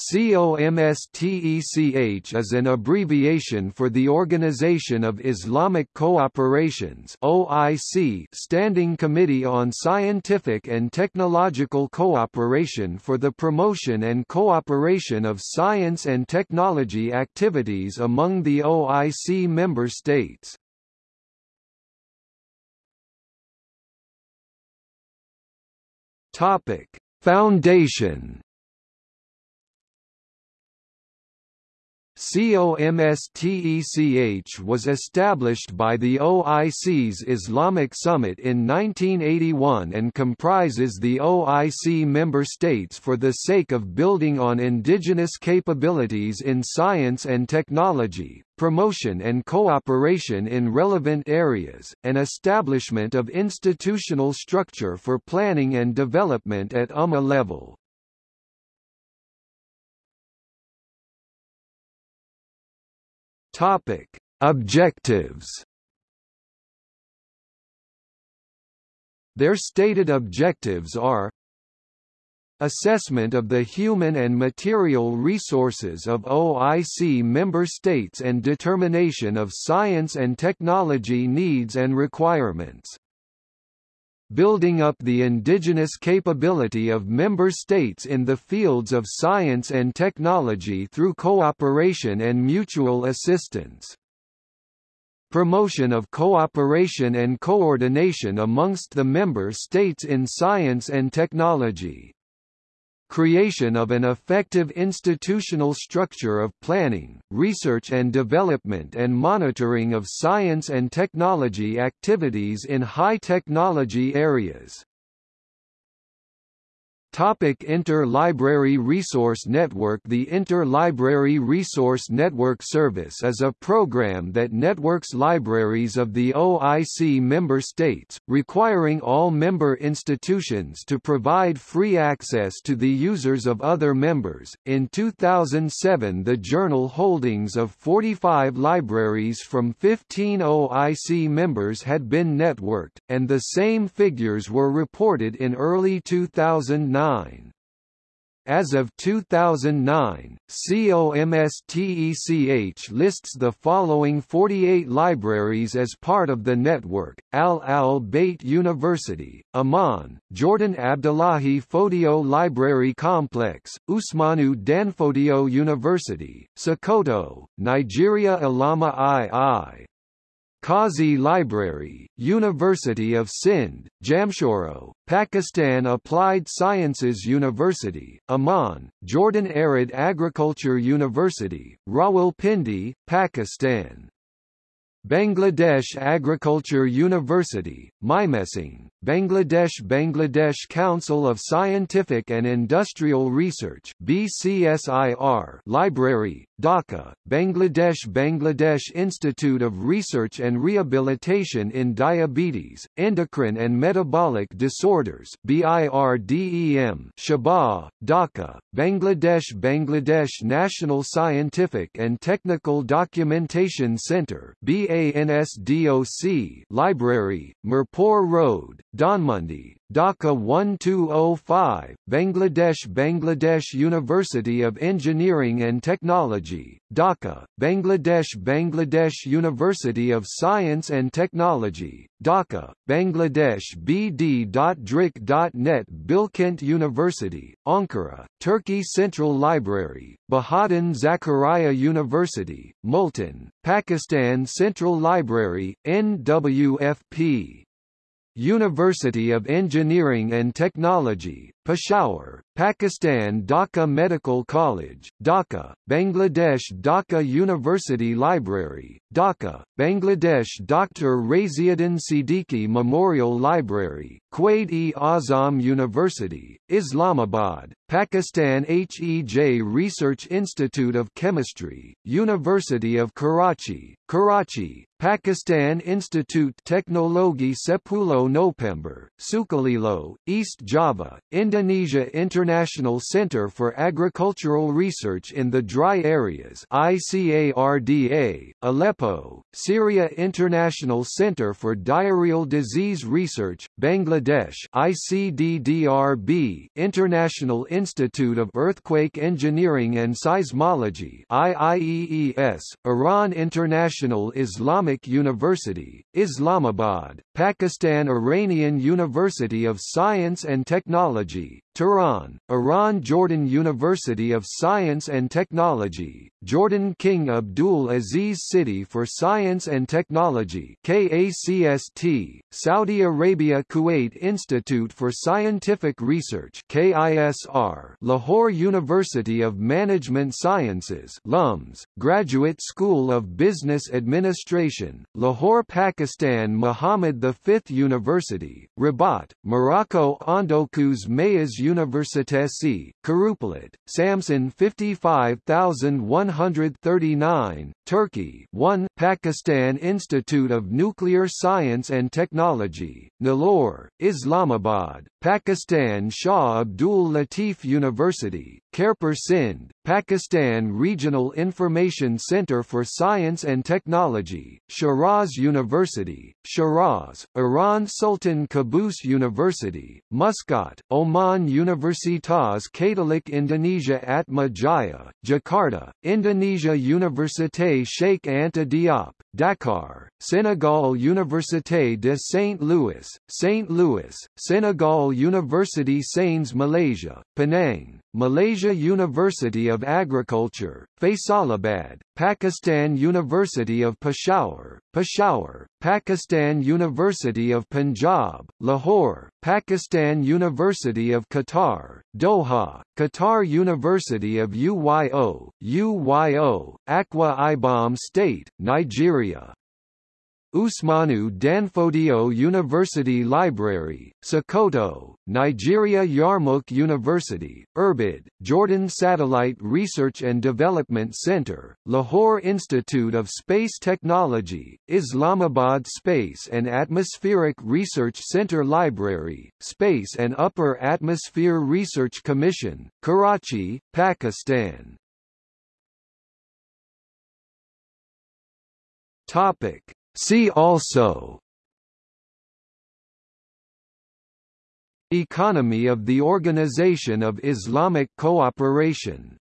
COMSTECH is an abbreviation for the Organization of Islamic Cooperations (OIC) Standing Committee on Scientific and Technological Cooperation for the promotion and cooperation of science and technology activities among the OIC member states. Topic: Foundation COMSTECH was established by the OIC's Islamic Summit in 1981 and comprises the OIC member states for the sake of building on indigenous capabilities in science and technology, promotion and cooperation in relevant areas, and establishment of institutional structure for planning and development at Ummah level. Topic: Objectives. Their stated objectives are Assessment of the human and material resources of OIC member states and determination of science and technology needs and requirements building up the indigenous capability of member states in the fields of science and technology through cooperation and mutual assistance. Promotion of cooperation and coordination amongst the member states in science and technology creation of an effective institutional structure of planning, research and development and monitoring of science and technology activities in high-technology areas. Topic Inter-Library Resource Network The Inter-Library Resource Network Service is a program that networks libraries of the OIC member states, requiring all member institutions to provide free access to the users of other members. In 2007 the journal holdings of 45 libraries from 15 OIC members had been networked, and the same figures were reported in early 2009 2009. As of 2009, COMSTECH lists the following 48 libraries as part of the network, Al Al Bayt University, Amman, Jordan Abdullahi Fodio Library Complex, Usmanu Danfodio University, Sokoto, Nigeria Allama II, Qazi Library, University of Sindh, Jamshoro, Pakistan Applied Sciences University, Amman, Jordan Arid Agriculture University, Rawalpindi, Pakistan. Bangladesh Agriculture University, Mymensingh, Bangladesh Bangladesh Council of Scientific and Industrial Research BCSIR Library, Dhaka, Bangladesh Bangladesh Institute of Research and Rehabilitation in Diabetes, Endocrine and Metabolic Disorders BIRDEM Shahbag, Dhaka, Bangladesh Bangladesh National Scientific and Technical Documentation Center BANSDOC Library, Mirpur Road, Dhanmondi, Dhaka 1205, Bangladesh Bangladesh University of Engineering and Technology, Dhaka, Bangladesh Bangladesh University of Science and Technology, Dhaka, Bangladesh BD.DRIC.net Bilkent University, Ankara, Turkey Central Library, Bahauddin Zakariya University, Multan, Pakistan Central Library, NWFP University of Engineering and Technology, Peshawar, Pakistan Dhaka Medical College, Dhaka, Bangladesh Dhaka University Library, Dhaka, Bangladesh Dr. Raziuddin Siddiqui Memorial Library, Quaid-e-Azam University, Islamabad, Pakistan HEJ Research Institute of Chemistry, University of Karachi, Karachi, Pakistan Institute Teknologi Sepuluh November, Sukolilo, East Java, Indonesia International Center for Agricultural Research in the Dry Areas ICARDA, Aleppo, Syria International Center for Diarrheal Disease Research, Bangladesh ICDDRB, International Institute of Earthquake Engineering and Seismology IIEES, Iran International Islamic University, Islamabad, Pakistan Iranian University of Science and Technology, G. Tehran, Iran Jordan University of Science and Technology, Jordan King Abdul Aziz City for Science and Technology KACST, Saudi Arabia Kuwait Institute for Scientific Research KISR, Lahore University of Management Sciences LUMS, Graduate School of Business Administration, Lahore Pakistan Muhammad V University, Rabat, Morocco Ondokuz Mayıs Universitesi, Kurupelit, Samsun 55139, Turkey 1 Pakistan Institute of Nuclear Science and Technology, Nilore, Islamabad, Pakistan Shah Abdul Latif University, Khairpur Sindh, Pakistan Regional Information Center for Science and Technology, Shiraz University, Shiraz, Iran Sultan Qaboos University, Muscat, Oman Universitas Katolik Indonesia Atma Jaya, Jakarta, Indonesia Université Sheikh Anta Diop, Dakar, Senegal Université de Saint-Louis, St. Louis, Senegal University Sains Malaysia, Penang, Malaysia University of Agriculture, Faisalabad, Pakistan University of Peshawar, Peshawar, Pakistan University of Punjab, Lahore, Pakistan University of Qatar, Doha, Qatar University of UYO, UYO, Akwa Ibom State, Nigeria. Usmanu Danfodio University Library, Sokoto, Nigeria Yarmouk University, Irbid, Jordan Satellite Research and Development Center, Lahore Institute of Space Technology, Islamabad Space and Atmospheric Research Center Library, Space and Upper Atmosphere Research Commission, Karachi, Pakistan. Topic See also Economy of the Organization of Islamic Cooperation